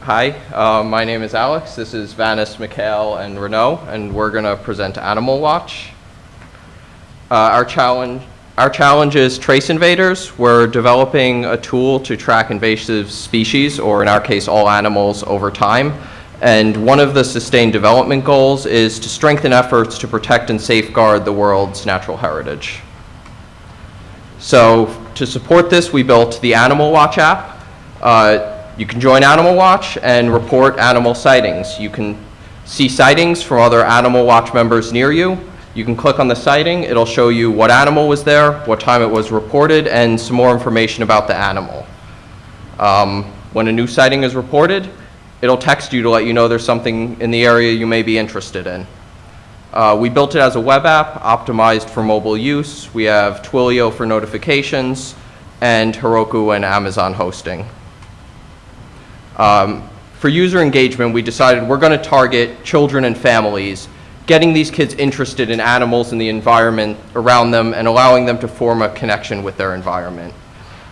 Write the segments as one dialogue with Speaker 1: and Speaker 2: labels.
Speaker 1: Hi, uh, my name is Alex. This is Vanis, Mikhail, and Renault, and we're going to present Animal Watch. Uh, our challenge, our challenge is trace invaders. We're developing a tool to track invasive species, or in our case, all animals, over time. And one of the sustained development goals is to strengthen efforts to protect and safeguard the world's natural heritage. So to support this, we built the Animal Watch app. Uh, you can join Animal Watch and report animal sightings. You can see sightings from other Animal Watch members near you. You can click on the sighting. It'll show you what animal was there, what time it was reported, and some more information about the animal. Um, when a new sighting is reported, it'll text you to let you know there's something in the area you may be interested in. Uh, we built it as a web app optimized for mobile use. We have Twilio for notifications and Heroku and Amazon hosting. Um, for user engagement, we decided we're going to target children and families, getting these kids interested in animals and the environment around them and allowing them to form a connection with their environment.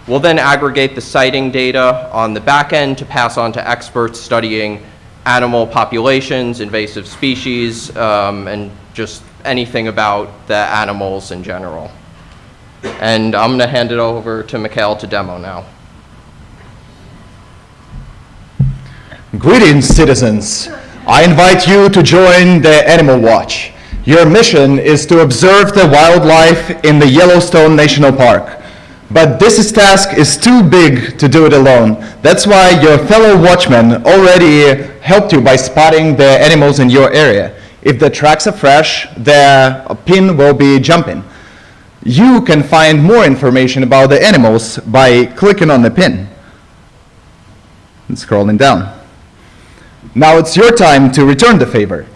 Speaker 1: We'll then aggregate the sighting data on the back end to pass on to experts studying animal populations, invasive species, um, and just anything about the animals in general. And I'm going to hand it over to Mikhail to demo now.
Speaker 2: Greetings, citizens. I invite you to join the Animal Watch. Your mission is to observe the wildlife in the Yellowstone National Park. But this task is too big to do it alone. That's why your fellow watchmen already helped you by spotting the animals in your area. If the tracks are fresh, the pin will be jumping. You can find more information about the animals by clicking on the pin and scrolling down. Now it's your time to return the favor.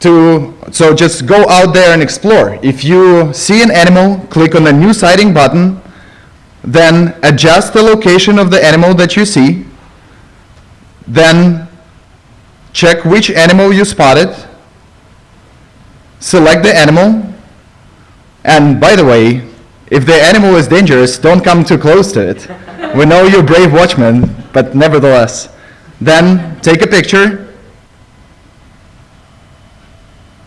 Speaker 2: To, so just go out there and explore. If you see an animal, click on the new sighting button, then adjust the location of the animal that you see, then check which animal you spotted, select the animal, and by the way, if the animal is dangerous, don't come too close to it. we know you're brave watchmen, but nevertheless. Then take a picture.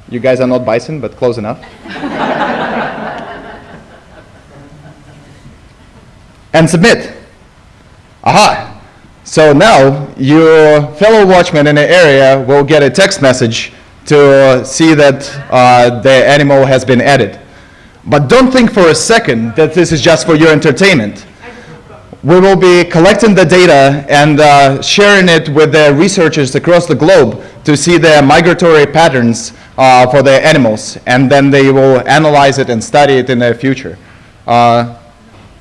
Speaker 2: You guys are not bison, but close enough. and submit. Aha! So now your fellow watchman in the area will get a text message to see that uh, the animal has been added. But don't think for a second that this is just for your entertainment we will be collecting the data and uh, sharing it with the researchers across the globe to see the migratory patterns uh, for the animals. And then they will analyze it and study it in the future. Uh,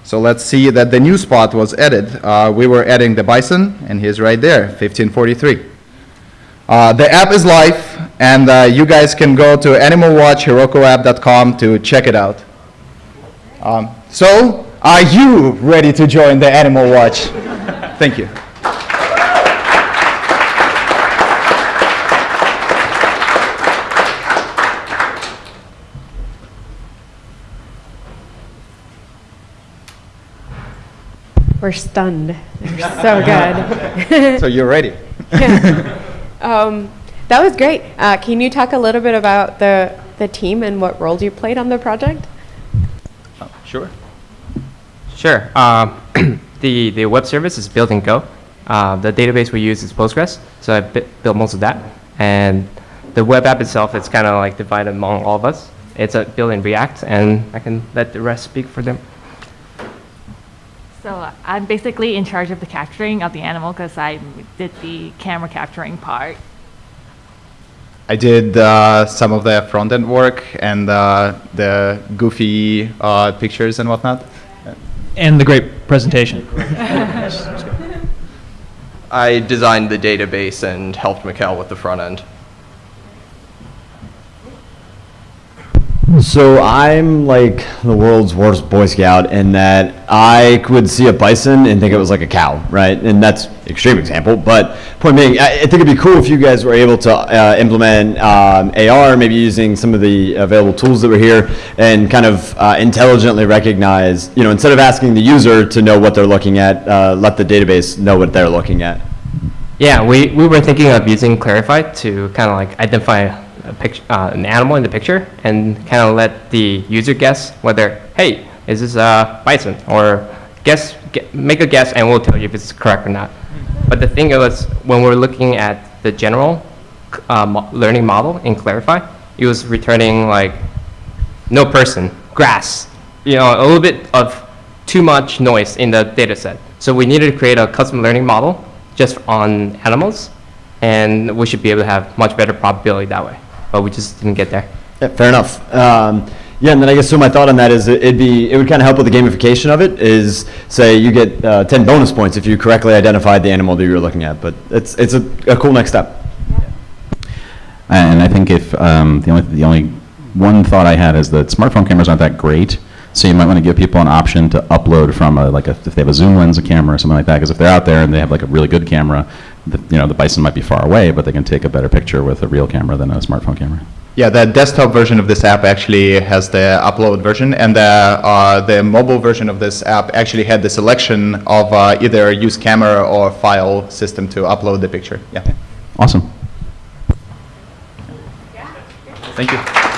Speaker 2: so let's see that the new spot was added. Uh, we were adding the bison, and he's right there, 1543. Uh, the app is live, and uh, you guys can go to animalwatchherokuapp.com to check it out. Um, so are you ready to join the Animal Watch? Thank you.
Speaker 3: We're stunned. They're so good.
Speaker 2: so you're ready.
Speaker 3: yeah. um, that was great. Uh, can you talk a little bit about the, the team and what roles you played on the project?
Speaker 2: Oh, sure.
Speaker 4: Sure. Um, the, the web service is built in Go. Uh, the database we use is Postgres, so I built most of that. And the web app itself is kind of like divided among all of us. It's uh, built in React, and I can let the rest speak for them.
Speaker 5: So uh, I'm basically in charge of the capturing of the animal because I did the camera capturing part.
Speaker 2: I did uh, some of the front-end work and uh, the goofy uh, pictures and whatnot
Speaker 6: and the great presentation.
Speaker 1: I designed the database and helped Mikhail with the front end.
Speaker 7: So I'm like the world's worst Boy Scout in that I would see a bison and think it was like a cow, right? And that's extreme example, but point being, I, I think it'd be cool if you guys were able to uh, implement um, AR, maybe using some of the available tools that were here, and kind of uh, intelligently recognize, you know, instead of asking the user to know what they're looking at, uh, let the database know what they're looking at.
Speaker 4: Yeah, we, we were thinking of using Clarifai to kind of like identify uh, an animal in the picture and kind of let the user guess whether, hey, is this a bison? Or guess, ge- make a guess and we'll tell you if it's correct or not. But the thing was, when we're looking at the general uh, mo- learning model in Clarifai, it was returning like no person, grass, you know, a little bit of too much noise in the data set. So we needed to create a custom learning model just on animals, and we should be able to have much better probability that way. But we just didn't get there.
Speaker 7: Yeah, fair enough. Um, yeah, and then I guess so. My thought on that is it- it'd be it would kind of help with the gamification of it. Is say you get uh, ten bonus points if you correctly identified the animal that you were looking at. But it's it's a, a cool next step. Yeah.
Speaker 8: And I think if, um, the only, the only one thought I had is that smartphone cameras aren't that great, so you might want to give people an option to upload from a, like a, if they have a zoom lens, a camera or something like that, because if they're out there and they have like a really good camera, the, you know, the bison might be far away, but they can take a better picture with a real camera than a smartphone camera.
Speaker 2: Yeah, the desktop version of this app actually has the upload version, and the, uh, the mobile version of this app actually had the selection of uh, either use camera or file system to upload the picture. Yeah.
Speaker 8: Awesome.
Speaker 2: Thank you.